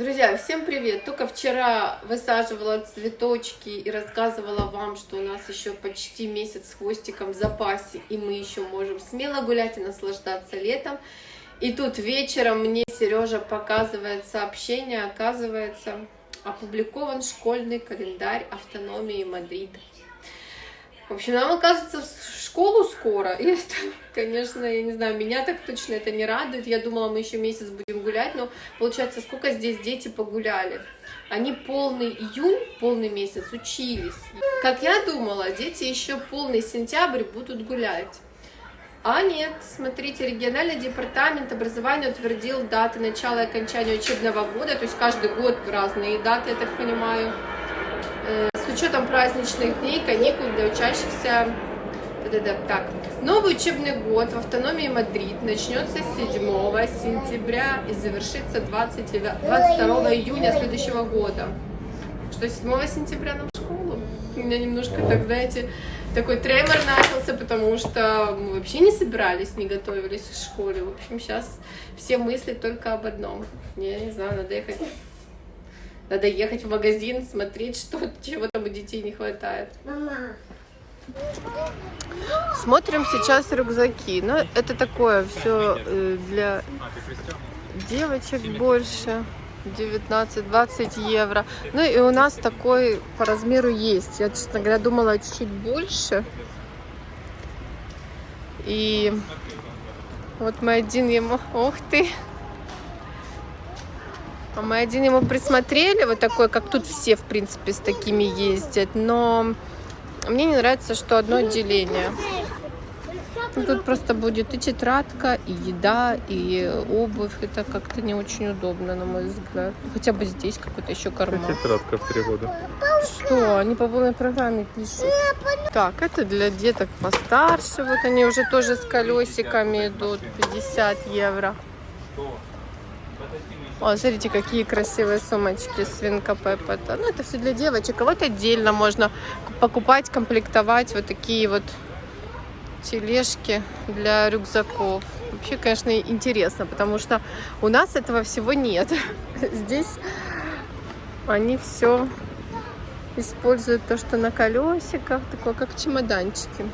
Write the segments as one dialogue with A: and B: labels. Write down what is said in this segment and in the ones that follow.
A: Друзья, всем привет! Только вчера высаживала цветочки и рассказывала вам, что у нас еще почти месяц с хвостиком в запасе, и мы еще можем смело гулять и наслаждаться летом. И тут вечером мне Сережа показывает сообщение, оказывается, опубликован школьный календарь автономии Мадрида. В общем, нам, оказывается, в школу скоро. И это, конечно, я не знаю, меня так точно это не радует. Я думала, мы еще месяц будем гулять, но получается, сколько здесь дети погуляли. Они полный июнь, полный месяц учились. Как я думала, дети еще полный сентябрь будут гулять. А нет, смотрите, региональный департамент образования утвердил даты начала и окончания учебного года, то есть каждый год разные даты, я так понимаю. Учетом праздничных дней, каникул для учащихся. Так, новый учебный год в автономии Мадрид начнется 7 сентября и завершится 20, 22 июня следующего года. Что, 7 сентября нам в школу? У меня немножко, так, знаете, такой тремор начался, потому что мы вообще не собирались, не готовились к школе. В общем, сейчас все мысли только об одном. Я не знаю, надо ехать надо ехать в магазин, смотреть, что, чего там у детей не хватает. Мама. Смотрим сейчас рюкзаки. Ну, это такое все э, для девочек больше. 19-20 евро. Ну и у нас такой по размеру есть. Я, честно говоря, думала чуть-чуть больше. И вот мы один ему... Ух ты! А мы один ему присмотрели, вот такой, как тут все, в принципе, с такими ездят. Но мне не нравится, что одно отделение. Тут просто будет и тетрадка, и еда, и обувь. Это как-то не очень удобно, на мой взгляд. Хотя бы здесь какой-то еще карман.
B: Тетрадка в три года.
A: Что? Они по полной программе пишут. Так, это для деток постарше. Вот они уже тоже с колесиками идут. 50 евро. О, смотрите, какие красивые сумочки свинка Пеппа. Ну, это все для девочек. А вот отдельно можно покупать, комплектовать вот такие вот тележки для рюкзаков. Вообще, конечно, интересно, потому что у нас этого всего нет. Здесь они все используют то, что на колесиках, такое как чемоданчики.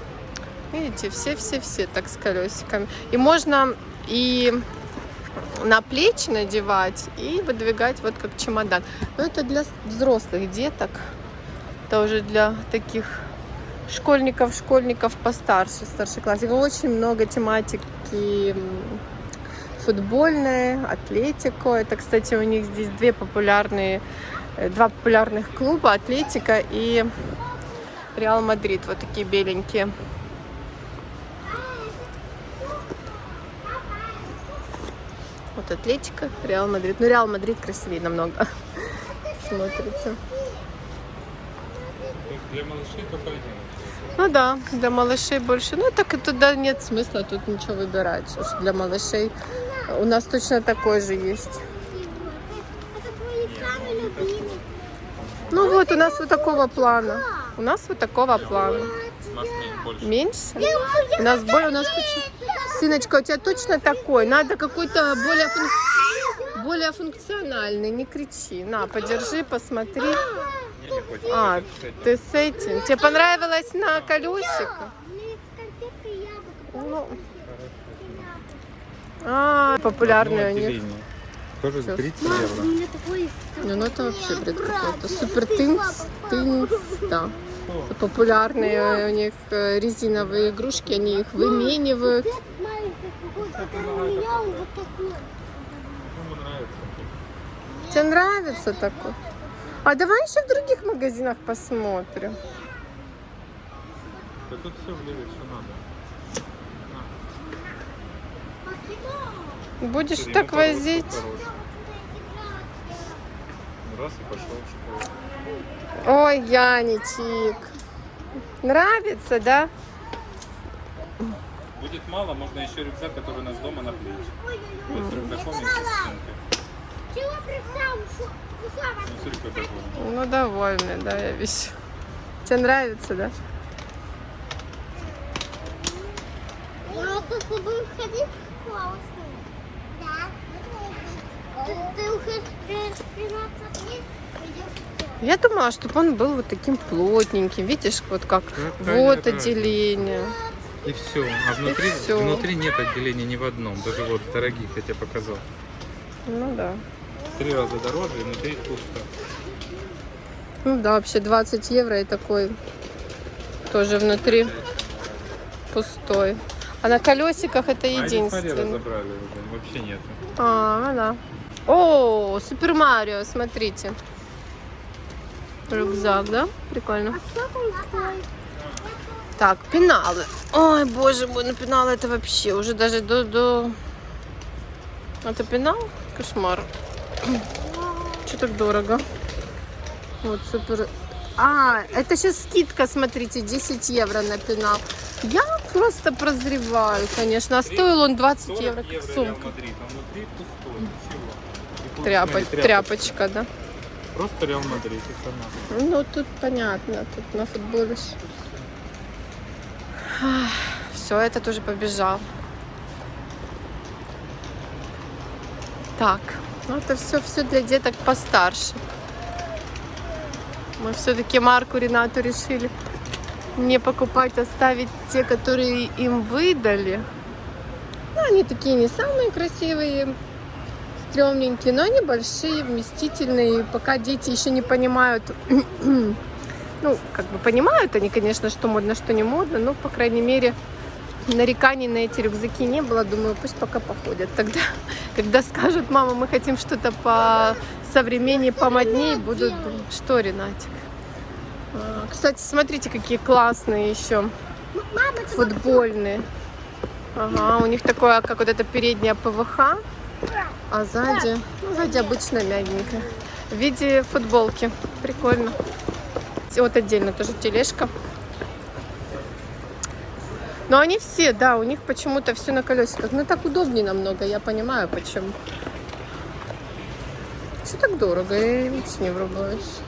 A: Видите, все-все-все так с колесиками. И можно и на плечи надевать и выдвигать вот как чемодан. Но это для взрослых деток. Это уже для таких школьников, школьников постарше, старшеклассников. Очень много тематики футбольной, атлетику. Это, кстати, у них здесь две популярные, э, два популярных клуба, Атлетика и Реал Мадрид. Вот такие беленькие. Вот Атлетика, Реал Мадрид. Ну, Реал Мадрид красивее намного смотрится.
B: Для малышей только один.
A: Ну да, для малышей больше. Ну так и туда нет смысла тут ничего выбирать. Уж для малышей у нас точно такой же есть. Ну вот, у нас вот такого плана. У нас вот такого плана. Меньше? У нас более, у нас точно... Сыночка, у тебя точно такой? Надо какой-то более, функ... более функциональный. Не кричи. На, подержи, посмотри. А, ты с этим. Тебе понравилось на колесиках? Ну. А, популярные у них.
B: Тоже 30 евро.
A: Ну, ну это вообще бред какой-то. Супер тынц, тынц, да. Популярные у них э, резиновые игрушки, они их выменивают. Тебе нравится такой? А давай еще в других магазинах посмотрим.
B: Да тут все влезет, что
A: надо. Будешь Все так возить?
B: Раз и пошел в школу.
A: Ой, Яничек. Нравится, да?
B: Будет мало, можно еще рюкзак, который у нас дома на плечи. Вот с рюкзаком и
A: ну, ну, довольны, да, я вижу. Тебе нравится, да?
C: Я только буду ходить в класс. Да. Ты, ты
A: Я думала, чтобы он был вот таким плотненьким. Видишь, вот как вот отделение.
B: И все. А внутри,
A: всё.
B: внутри нет отделения ни в одном. Даже вот дорогих я тебе показал.
A: Ну да.
B: Три раза дороже и внутри пусто.
A: Ну да, вообще 20 евро и такой тоже внутри пустой. А на колесиках это
B: А
A: единственное.
B: разобрали уже. Вообще нет.
A: А, да. О, Супер Марио, смотрите. Рюкзак, да? Прикольно.
C: Стоит?
A: Так, пеналы. Ой, боже мой, ну пеналы это вообще уже даже до... до... Это пенал? Кошмар. Что так дорого? Вот, супер. А, это сейчас скидка, смотрите, 10 евро на пенал. Я просто прозреваю, конечно. А стоил он 20
B: 40
A: евро, как сумка.
B: А. И пусть,
A: Тряпо- Тряпочка, да?
B: Просто Реал Мадрид и сама.
A: Ну, тут понятно, тут на футболе. Все, это тоже побежал. Так, ну это все, все для деток постарше. Мы все-таки Марку Ренату решили не покупать, оставить те, которые им выдали. Ну, они такие не самые красивые, стрёмненькие, но они большие, вместительные. Пока дети еще не понимают, ну, как бы понимают они, конечно, что модно, что не модно, но, по крайней мере, нареканий на эти рюкзаки не было. Думаю, пусть пока походят. Тогда, когда скажут, мама, мы хотим что-то по современнее, помоднее, будут думать, что, Ренатик? А, Кстати, смотрите, какие классные еще
C: ты
A: футбольные. Ага, у них такое, как вот это передняя ПВХ, а сзади, ну, сзади обычно мягенькая. В виде футболки. Прикольно. И Вот отдельно тоже тележка. Но они все, да, у них почему-то все на колесиках. Ну так удобнее намного, я понимаю почему. Все так дорого, я видите, не врубаюсь.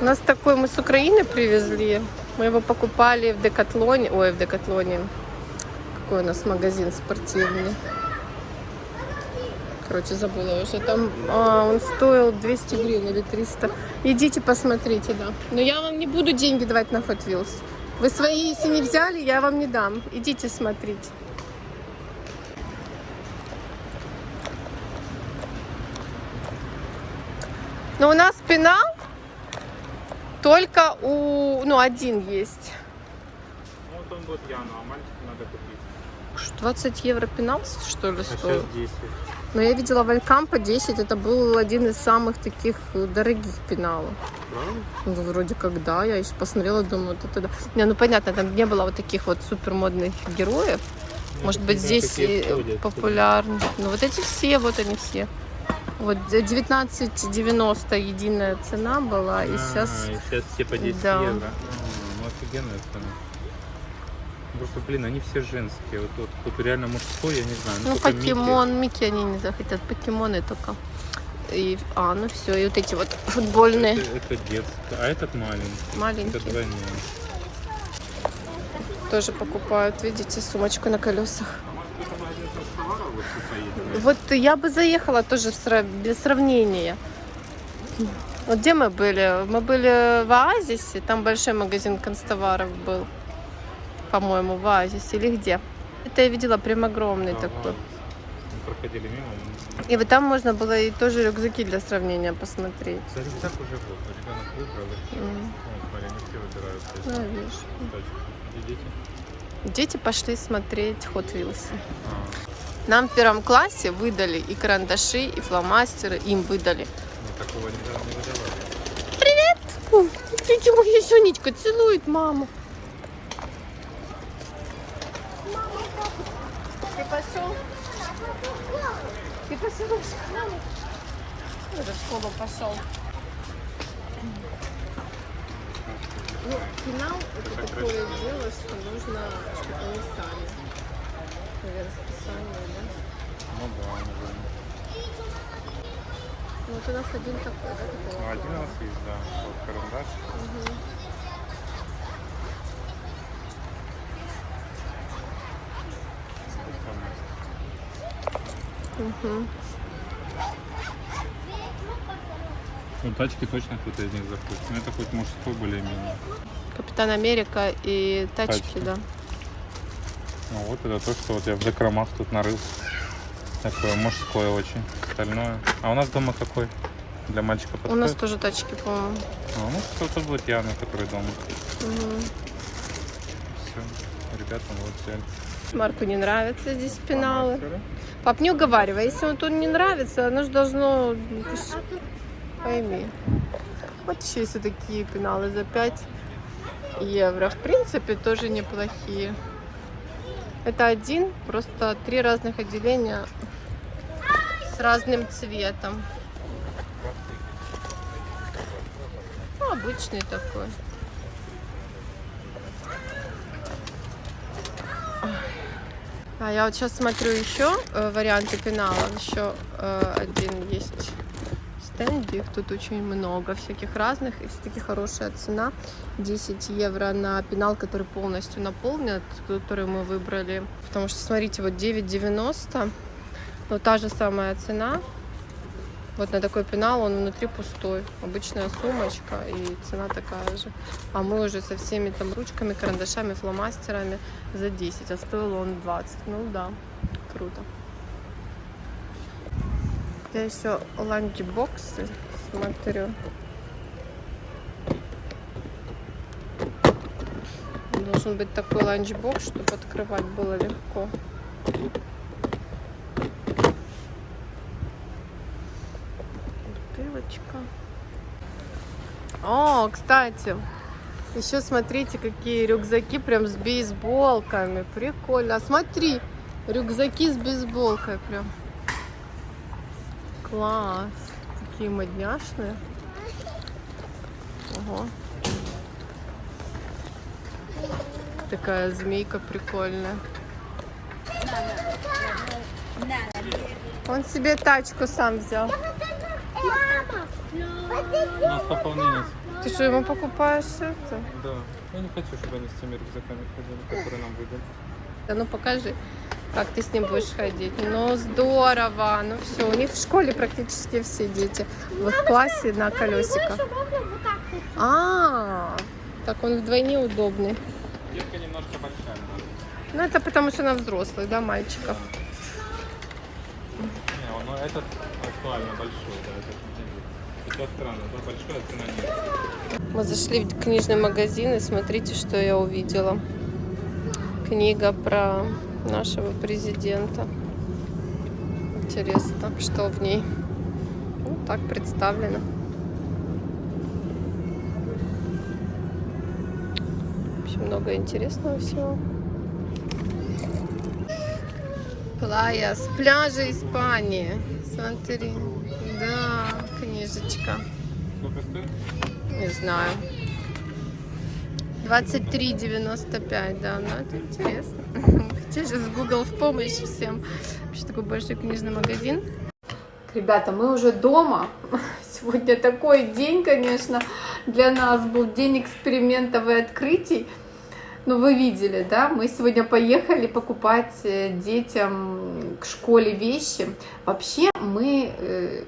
A: У нас такой мы с Украины привезли. Мы его покупали в Декатлоне. Ой, в Декатлоне. Какой у нас магазин спортивный. Короче, забыла уже. Там а, он стоил 200 гривен или 300. Идите посмотрите, да. Но я вам не буду деньги давать на Hot Wheels. Вы свои, если не взяли, я вам не дам. Идите смотрите. Но у нас пенал только у... Ну, один есть.
B: Ну, вот он вот Яну, а мальчику надо купить.
A: Что, 20 евро пенал, что ли,
B: А
A: стоил?
B: сейчас 10.
A: Но я видела в Алькампо 10, это был один из самых таких дорогих пеналов.
B: Правда?
A: Ну, вроде как да, я еще посмотрела, думаю, это да. Не, ну понятно, там не было вот таких вот супер модных героев.
B: Ну,
A: Может
B: это
A: быть, здесь и популярны. Ну, вот эти все, вот они все. Вот за 19,90 единая цена была, и
B: А,
A: сейчас...
B: сейчас все по 10
A: Да.
B: евро. Ну офигенная цена. Просто, блин, они все женские. Вот, вот, вот реально мужской, я не знаю.
A: Ну,
B: Микки.
A: покемон, Микки они не захотят, покемоны только. И, а, ну все, и вот эти вот футбольные,
B: Это, это детский, а этот маленький. Это
A: маленькие,
B: двойной.
A: тоже покупают, видите, сумочку на колесах.
B: Это вот
A: я бы заехала тоже без сравнения. Вот где мы были? Мы были в Оазисе, там большой магазин констоваров был, по-моему, в Оазисе или где? Это я видела прям огромный
B: Ага.
A: такой.
B: Мы проходили мимо. ну,
A: И вот там можно было и тоже рюкзаки для сравнения посмотреть.
B: За рюкзак уже вот. Ребенок выбрал. и. Вот, смотри, они все выбирают.
A: Ну, видишь.
B: Где дети?
A: Дети пошли смотреть Hot Wheels.
B: А,
A: Нам в первом классе выдали и карандаши, и фломастеры, им выдали.
B: ну такого не, выдавали.
A: Фу, Тетя Сонечка целует маму. Ты пошел? Ты пошел в школу? Уже в школу пошел. Ну, финал это такое дело, что нужно, чтобы они сами. Наверное, расписание, да?
B: Ну да, наверное.
A: Ну, вот у нас один такой, да,
B: Ну,
A: такого
B: один у нас есть, да. Вот карандаш.
A: Мгм. Мгм.
B: Ну, тачки точно кто-то из них захочет. Но это хоть мужской более-менее.
A: Капитан Америка и тачки,
B: Тачки.
A: да.
B: Ну вот это то, что вот я в закромах тут нарыл. Такое мужское очень. Остальное. А у нас дома какой? Для мальчика
A: У
B: подходит?
A: нас тоже тачки, по-моему.
B: А, ну, кто-то будет Яна, который дома.
A: Мгм.
B: Все. Ребята вот взяли.
A: Марку не нравятся здесь пеналы.
B: Фломастеры.
A: Пап, не уговаривай, если он тут не нравится, оно же должно... ты ж Пойми. Вот еще есть вот такие пеналы за 5 евро. В принципе, тоже неплохие. Это один, просто три разных отделения с разным цветом. Ну, обычный такой. А я вот сейчас смотрю еще э, варианты пеналов. Еще э, один есть стенде. Их тут очень много всяких разных. И все-таки хорошая цена. 10 евро на пенал, который полностью наполнен, который мы выбрали. Потому что, смотрите, вот 9,90. Но та же самая цена. Вот на такой пенал он внутри пустой. Обычная сумочка и цена такая же. А мы уже со всеми там ручками, карандашами, фломастерами за 10, а стоил он 20. Ну да, круто. Я еще ланчбоксы смотрю. Должен быть такой ланчбокс, чтобы открывать было легко. Бутылочка. О, кстати, еще смотрите, какие рюкзаки прям с бейсболками. Прикольно. А смотри, рюкзаки с бейсболкой прям. Класс. Такие модняшные. Ого. Такая змейка прикольная. Он себе тачку сам взял.
B: У нас пополнение.
A: Ты что, ему покупаешь это?
B: Да. Я не хочу, чтобы они с теми рюкзаками ходили, которые нам выдали.
A: Да ну покажи, как ты с ним будешь ходить. Ну здорово, ну все. У них в школе практически все дети в их классе на колесиках.
C: вот вот.
A: А, так он вдвойне удобный.
B: Детка немножко большая.
A: Ну это потому что на взрослых, да, мальчиков.
B: Не, ну этот актуально большой, да,
A: Мы зашли в книжный магазин и смотрите, что я увидела. Книга про нашего президента. Интересно, что в ней. Ну, так представлено. В общем, много интересного всего. Плая с пляжа Испании. Смотри. Книжечка.
B: Сколько стоит?
A: Не знаю. 23,95, да, ну это интересно. Хотя сейчас Google в помощь всем. Вообще такой большой книжный магазин. Ребята, мы уже дома. Сегодня такой день, конечно, для нас был день экспериментов и открытий. Ну, вы видели, да, мы сегодня поехали покупать э, детям к школе вещи. Вообще мы, э,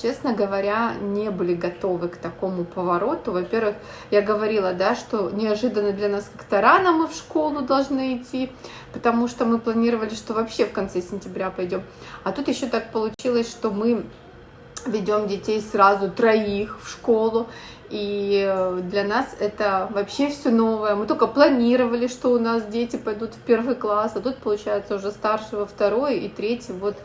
A: честно говоря, не были готовы к такому повороту. Во-первых, я говорила, да, что неожиданно для нас как-то рано мы в школу должны идти, потому что мы планировали, что вообще в конце сентября пойдем. А тут еще так получилось, что мы ведем детей сразу троих в школу. И э, для нас это вообще все новое. Мы только планировали, что у нас дети пойдут в первый класс, а тут, получается, уже старший во второй и третий вот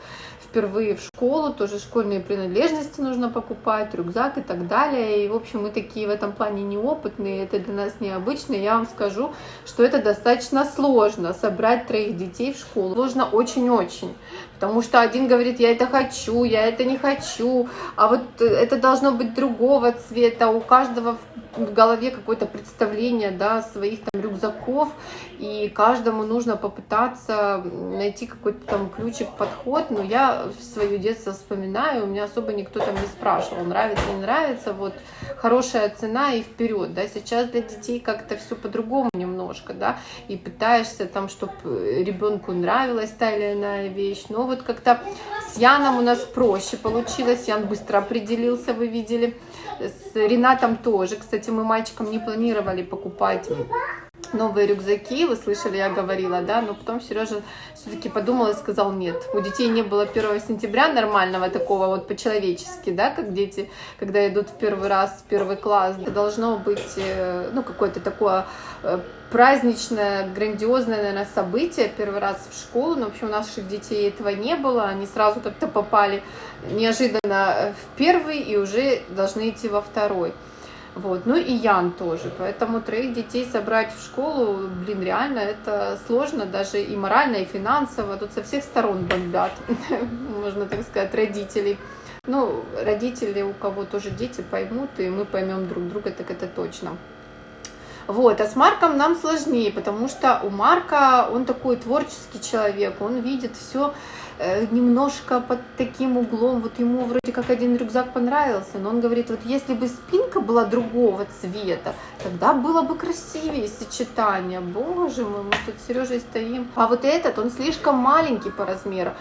A: впервые в школу, тоже школьные принадлежности нужно покупать, рюкзак и так далее. И, в общем, мы такие в этом плане неопытные, это для нас необычно. Я вам скажу, что это достаточно сложно, собрать троих детей в школу. Сложно очень-очень. Потому что один говорит, я это хочу, я это не хочу, а вот это должно быть другого цвета, у каждого в голове какое-то представление, да, своих там рюкзаков, и каждому нужно попытаться найти какой-то там ключик, подход, но я свое детство вспоминаю, у меня особо никто там не спрашивал, нравится, не нравится, вот хорошая цена и вперед, да, сейчас для детей как-то все по-другому немножко, да, и пытаешься там, чтобы ребенку нравилась та или иная вещь, но вот как-то С Яном у нас проще получилось, Ян быстро определился, вы видели. С Ренатом тоже. Кстати, мы мальчикам не планировали покупать новые рюкзаки, вы слышали, я говорила, да, но потом Сережа все-таки подумал и сказал нет. У детей не было 1 сентября нормального такого вот по-человечески, да, как дети, когда идут в первый раз в первый класс, должно быть, э, ну, какое-то такое э, праздничное, грандиозное, наверное, событие, первый раз в школу, но, в общем, у наших детей этого не было, они сразу как-то попали неожиданно в первый и уже должны идти во второй. Вот. Ну и Ян тоже. Поэтому троих детей собрать в школу, блин, реально это сложно, даже и морально, и финансово. Тут со всех сторон бомбят, можно так сказать, родителей. Ну, родители, у кого тоже дети, поймут, и мы поймем друг друга, так это точно. Вот, а с Марком нам сложнее, потому что у Марка, он такой творческий человек, он видит все немножко под таким углом, вот ему вроде как один рюкзак понравился, но он говорит, вот если бы спинка была другого цвета, тогда было бы красивее сочетание. Боже мой, мы тут с Сережей стоим. А вот этот, он слишком маленький по размеру,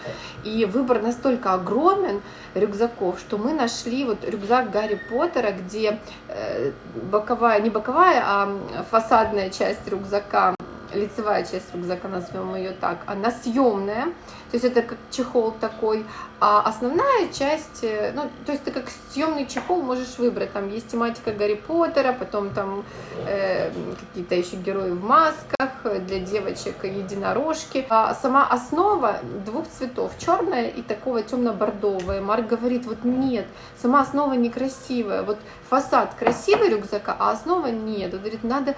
A: и выбор настолько огромен рюкзаков, что мы нашли вот рюкзак Гарри Поттера, где э, боковая, не боковая, а фасадная часть рюкзака лицевая часть рюкзака, назовем ее так, она съемная, то есть это как чехол такой, а основная часть, э, ну, то есть ты как съемный чехол можешь выбрать, там есть тематика Гарри Поттера, потом там э, какие-то еще герои в масках, для девочек единорожки, а сама основа двух цветов, черная и такого темно-бордовая, Марк говорит, вот нет, сама основа некрасивая, вот фасад красивый рюкзака, а основа нет, он говорит, надо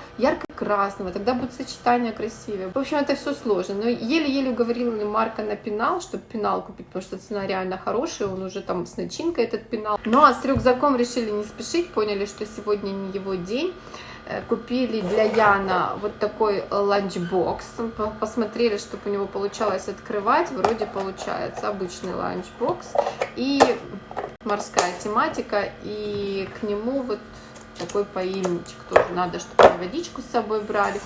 A: ярко-красного, тогда будет сочетание красивее. В общем, это все сложно, но еле-еле уговорила Марка на пенал, чтобы пенал купить, потому что цена реально хорошая, он уже там с начинкой этот пенал. Ну а с рюкзаком решили не спешить, поняли, что сегодня не его день. Э, купили для Яна вот такой ланчбокс. Посмотрели, чтобы у него получалось открывать. Вроде получается обычный ланчбокс. И морская тематика. И к нему вот такой поильничек тоже надо, чтобы водичку с собой брали.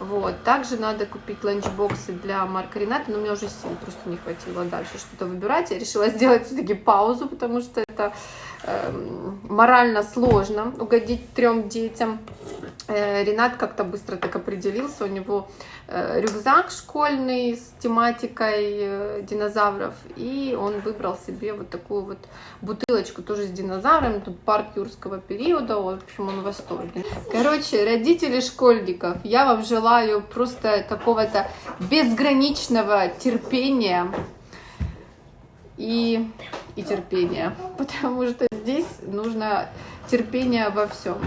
A: Вот. Также надо купить ланчбоксы для Марка Рената, но у меня уже сил просто не хватило дальше что-то выбирать. Я решила сделать все-таки паузу, потому что это э, морально сложно угодить трем детям. Э, Ренат как-то быстро так определился, у него э, рюкзак школьный с тематикой э, динозавров, и он выбрал себе вот такую вот бутылочку тоже с динозаврами, тут парк юрского периода, в общем, он в восторге. Короче, родители школьников, я вам желаю просто какого-то безграничного терпения и, и терпения, потому что здесь нужно терпение во всем.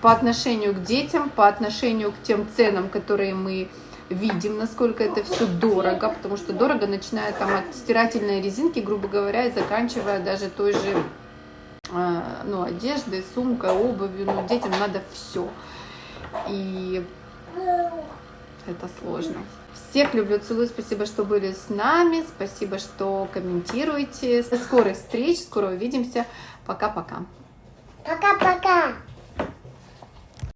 A: По отношению к детям, по отношению к тем ценам, которые мы видим, насколько это все дорого, потому что дорого, начиная там от стирательной резинки, грубо говоря, и заканчивая даже той же э, ну, одеждой, сумкой, обувью, ну, детям надо все. И это сложно. Всех люблю, целую, спасибо, что были с нами, спасибо, что комментируете. До скорых встреч, скоро увидимся. Пока-пока.
C: Пока-пока.